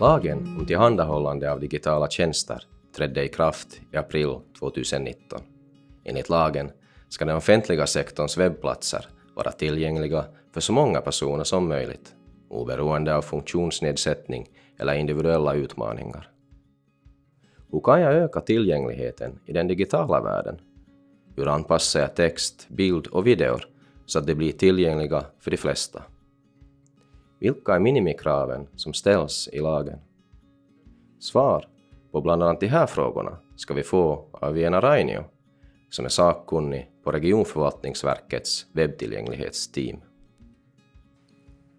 Lagen om tillhandahållande av digitala tjänster trädde i kraft i april 2019. Enligt lagen ska den offentliga sektorns webbplatser vara tillgängliga för så många personer som möjligt, oberoende av funktionsnedsättning eller individuella utmaningar. Hur kan jag öka tillgängligheten i den digitala världen? Hur anpassar jag text, bild och videor så att de blir tillgängliga för de flesta? Vilka är minimikraven som ställs i lagen? Svar på bland annat de här frågorna ska vi få av Viena Rainio, som är sakkunnig på regionförvaltningsverkets webbtillgänglighetsteam.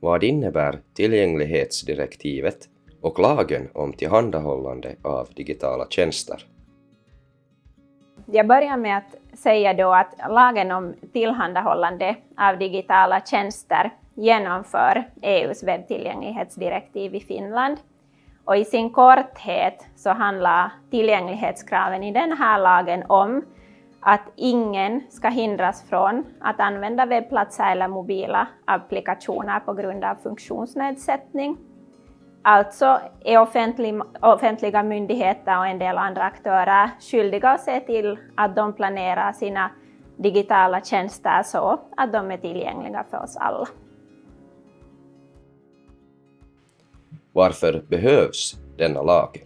Vad innebär tillgänglighetsdirektivet och lagen om tillhandahållande av digitala tjänster? Jag börjar med att säga då att lagen om tillhandahållande av digitala tjänster genomför EUs webbtillgänglighetsdirektiv i Finland. Och i sin korthet så handlar tillgänglighetskraven i den här lagen om att ingen ska hindras från att använda webbplatser eller mobila applikationer på grund av funktionsnedsättning. Alltså är offentlig, offentliga myndigheter och en del andra aktörer skyldiga att se till att de planerar sina digitala tjänster så att de är tillgängliga för oss alla. Varför behövs denna lag?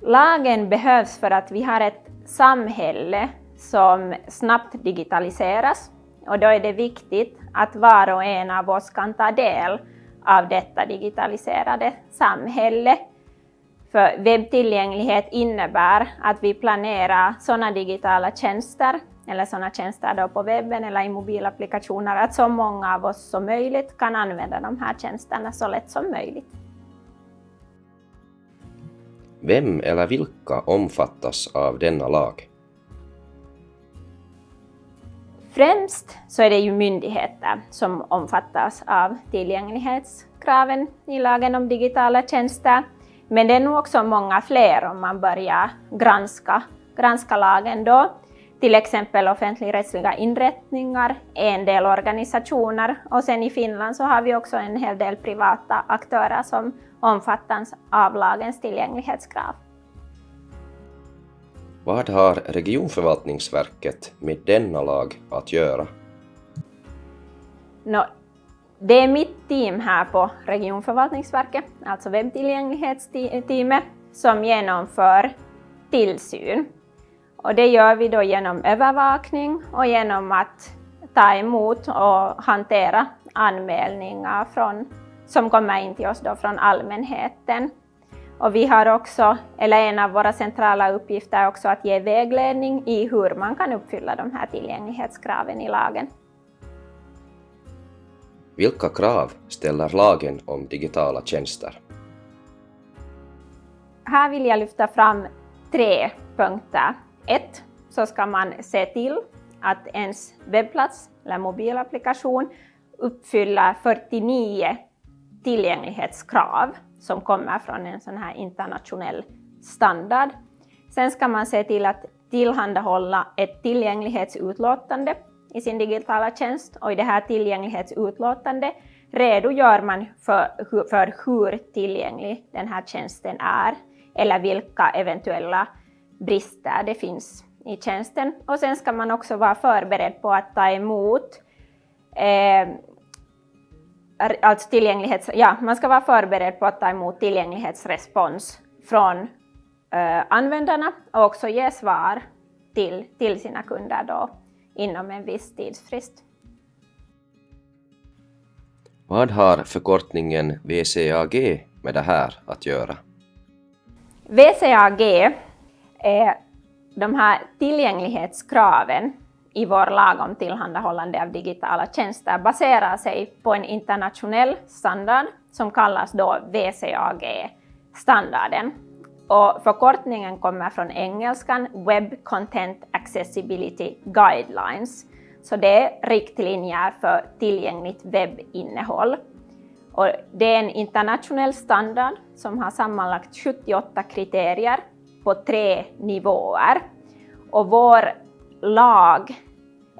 Lagen behövs för att vi har ett samhälle som snabbt digitaliseras och då är det viktigt att var och en av oss kan ta del av detta digitaliserade samhälle. För webbtillgänglighet innebär att vi planerar sådana digitala tjänster eller sådana tjänster då på webben eller i mobilapplikationer, att så många av oss som möjligt kan använda de här tjänsterna så lätt som möjligt. Vem eller vilka omfattas av denna lag? Främst så är det ju myndigheter som omfattas av tillgänglighetskraven i lagen om digitala tjänster. Men det är nog också många fler om man börjar granska, granska lagen då. Till exempel offentligrättsliga inrättningar, en del organisationer och sen i Finland så har vi också en hel del privata aktörer som omfattas av lagens tillgänglighetskrav. Vad har regionförvaltningsverket med denna lag att göra? No, det är mitt team här på regionförvaltningsverket, alltså webbtillgänglighetsteamet, som genomför tillsyn. Och det gör vi då genom övervakning och genom att ta emot och hantera anmälningar från, som kommer in till oss då från allmänheten. Och vi har också, eller en av våra centrala uppgifter är också att ge vägledning i hur man kan uppfylla de här tillgänglighetskraven i lagen. Vilka krav ställer lagen om digitala tjänster? Här vill jag lyfta fram tre punkter. Ett, så ska man se till att ens webbplats eller mobilapplikation uppfyller 49 tillgänglighetskrav som kommer från en sån här internationell standard. Sen ska man se till att tillhandahålla ett tillgänglighetsutlåtande i sin digitala tjänst och i det här tillgänglighetsutlåtandet redogör man för, för hur tillgänglig den här tjänsten är eller vilka eventuella brister det finns i tjänsten. Och sen ska man också vara förberedd på att ta emot eh, alltså tillgänglighets, ja, man ska vara förberedd på att ta emot tillgänglighetsrespons från eh, användarna och också ge svar till, till sina kunder då inom en viss tidsfrist. Vad har förkortningen VCAG med det här att göra? VCAG är de här tillgänglighetskraven i vår lag om tillhandahållande av digitala tjänster baserar sig på en internationell standard som kallas då WCAG-standarden. Och förkortningen kommer från engelskan Web Content Accessibility Guidelines. Så det är riktlinjer för tillgängligt webbinnehåll. Och det är en internationell standard som har sammanlagt 78 kriterier på tre nivåer. Och vår lag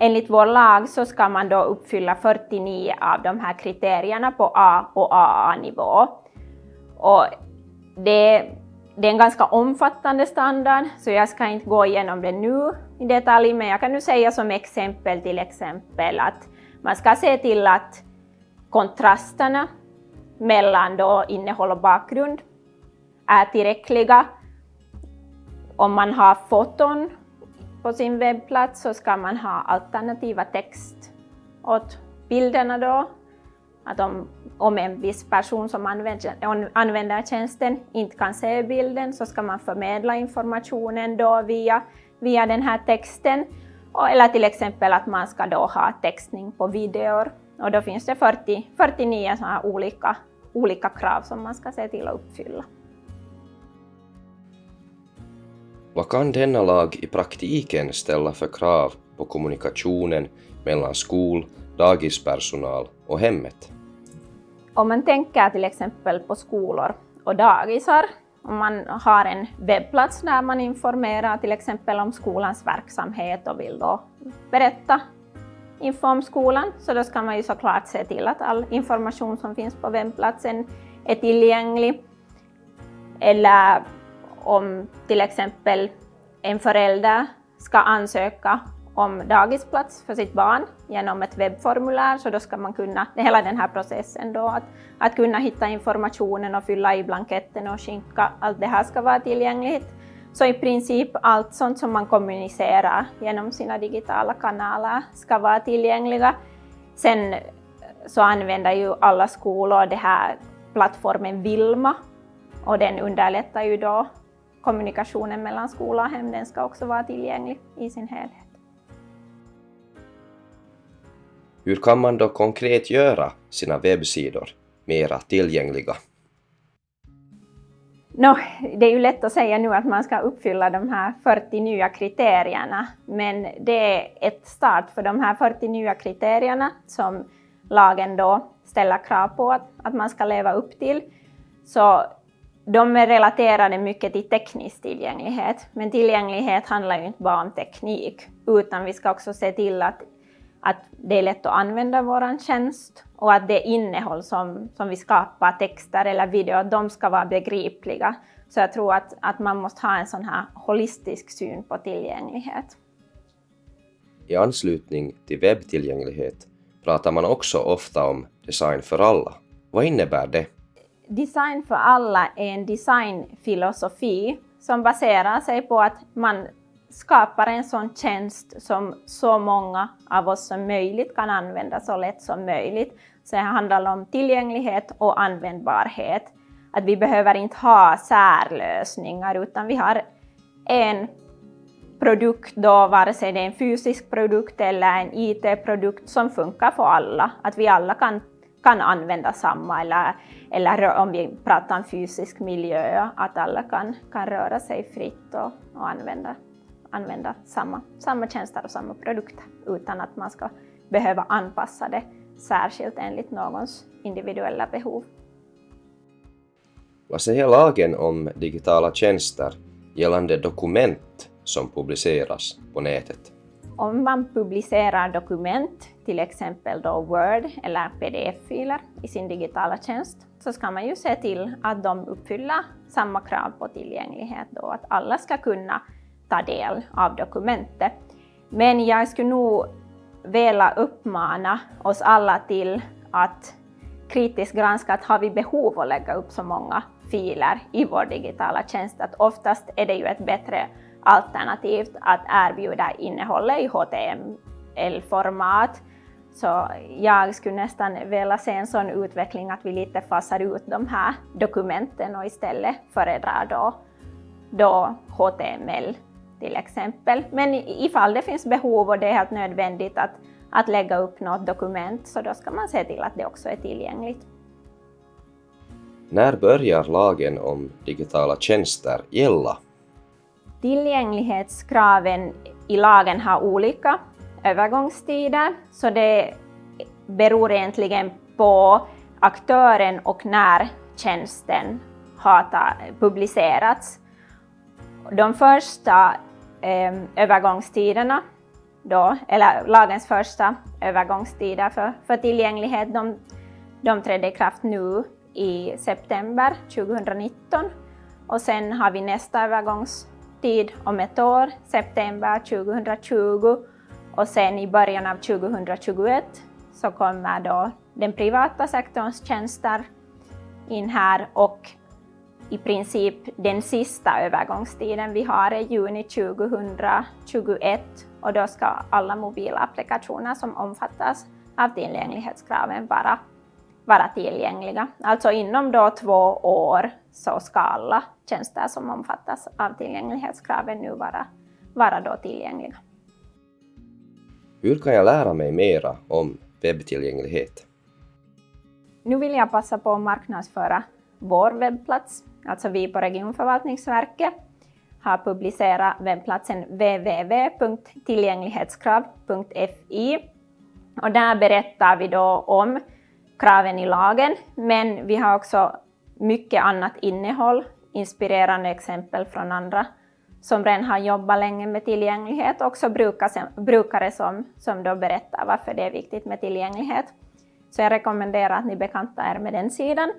Enligt vår lag så ska man då uppfylla 49 av de här kriterierna på A och AA-nivå. Och det, det är en ganska omfattande standard, så jag ska inte gå igenom det nu i detalj, men jag kan nu säga som exempel till exempel att man ska se till att kontrasterna mellan då innehåll och bakgrund är tillräckliga. Om man har foton på sin webbplats så ska man ha alternativa text åt bilderna då. Att om, om en viss person som använder, använder tjänsten inte kan se bilden så ska man förmedla informationen då via, via den här texten. Eller till exempel att man ska då ha textning på videor. Och då finns det 40, 49 sådana olika, olika krav som man ska se till att uppfylla. Vad kan denna lag i praktiken ställa för krav på kommunikationen mellan skol, dagispersonal och hemmet? Om man tänker till exempel på skolor och dagisar, om man har en webbplats där man informerar till exempel om skolans verksamhet och vill då berätta info om skolan, så då ska man ju såklart se till att all information som finns på webbplatsen är tillgänglig. Eller om till exempel en förälder ska ansöka om dagisplats för sitt barn genom ett webbformulär, så då ska man kunna, hela den här processen då, att, att kunna hitta informationen och fylla i blanketten och skicka, allt det här ska vara tillgängligt. Så i princip allt sånt som man kommunicerar genom sina digitala kanaler ska vara tillgängliga. Sen eh, så använder ju alla skolor den här plattformen Vilma och den underlättar ju då kommunikationen mellan skola och hem, den ska också vara tillgänglig i sin helhet. Hur kan man då konkret göra sina webbsidor mera tillgängliga? No, det är ju lätt att säga nu att man ska uppfylla de här 40 nya kriterierna, men det är ett start för de här 40 nya kriterierna som lagen då ställer krav på att, att man ska leva upp till. Så de är relaterade mycket till teknisk tillgänglighet, men tillgänglighet handlar ju inte bara om teknik, utan vi ska också se till att, att det är lätt att använda vår tjänst och att det innehåll som, som vi skapar, texter eller video, de ska vara begripliga. Så jag tror att, att man måste ha en sån här holistisk syn på tillgänglighet. I anslutning till webbtillgänglighet pratar man också ofta om design för alla. Vad innebär det? Design för alla är en designfilosofi som baserar sig på att man skapar en sån tjänst som så många av oss som möjligt kan använda så lätt som möjligt. Så det handlar om tillgänglighet och användbarhet. Att vi behöver inte ha särlösningar utan vi har en produkt då, vare sig det är en fysisk produkt eller en IT-produkt som funkar för alla. Att vi alla kan, kan använda samma eller, eller om vi pratar om fysisk miljö, att alla kan, kan röra sig fritt och, och använda använda samma, samma tjänster och samma produkter utan att man ska behöva anpassa det särskilt enligt någons individuella behov. Vad säger lagen om digitala tjänster gällande dokument som publiceras på nätet? Om man publicerar dokument, till exempel då Word eller PDF-filer i sin digitala tjänst, så ska man ju se till att de uppfyller samma krav på tillgänglighet och att alla ska kunna ta del av dokumentet. Men jag skulle nog vilja uppmana oss alla till att kritiskt granska att har vi behov av att lägga upp så många filer i vår digitala tjänst, att oftast är det ju ett bättre alternativ att erbjuda innehållet i HTML-format. Så jag skulle nästan vilja se en sån utveckling att vi lite fasar ut de här dokumenten och istället föredrar då, då HTML till exempel. Men ifall det finns behov och det är helt nödvändigt att, att lägga upp något dokument så då ska man se till att det också är tillgängligt. När börjar lagen om digitala tjänster gälla? Tillgänglighetskraven i lagen har olika övergångstider, så det beror egentligen på aktören och när tjänsten har publicerats. De första eh, övergångstiderna, då, eller lagens första övergångstider för, för tillgänglighet, de, de trädde i kraft nu i september 2019 och sen har vi nästa övergångstid om ett år, september 2020 och sen i början av 2021 så kommer då den privata sektorns tjänster in här och i princip den sista övergångstiden vi har är juni 2021 och då ska alla mobila applikationer som omfattas av tillgänglighetskraven vara, vara tillgängliga. Alltså inom då två år så ska alla tjänster som omfattas av tillgänglighetskraven nu vara, vara då tillgängliga. Hur kan jag lära mig mera om webbtillgänglighet? Nu vill jag passa på att marknadsföra vår webbplats. Alltså vi på Regionförvaltningsverket har publicerat webbplatsen www.tillgänglighetskrav.fi och där berättar vi då om kraven i lagen, men vi har också mycket annat innehåll, inspirerande exempel från andra som redan har jobbat länge med tillgänglighet, också brukare som, som då berättar varför det är viktigt med tillgänglighet. Så jag rekommenderar att ni bekantar er med den sidan.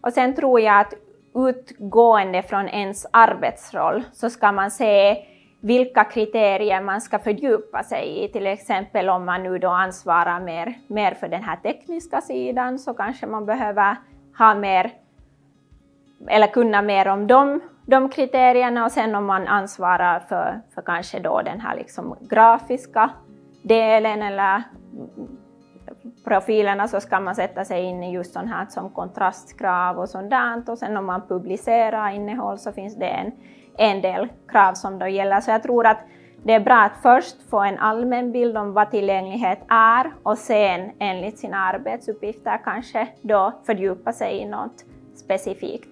Och sen tror jag att utgående från ens arbetsroll så ska man se vilka kriterier man ska fördjupa sig i. Till exempel om man nu då ansvarar mer, mer för den här tekniska sidan så kanske man behöver ha mer eller kunna mer om de, de kriterierna och sen om man ansvarar för, för kanske då den här liksom grafiska delen eller profilerna så ska man sätta sig in i just sånt här som kontrastkrav och sånt där. Och sen om man publicerar innehåll så finns det en, en del krav som då gäller. Så jag tror att det är bra att först få en allmän bild om vad tillgänglighet är och sen enligt sina arbetsuppgifter kanske då fördjupa sig i något specifikt.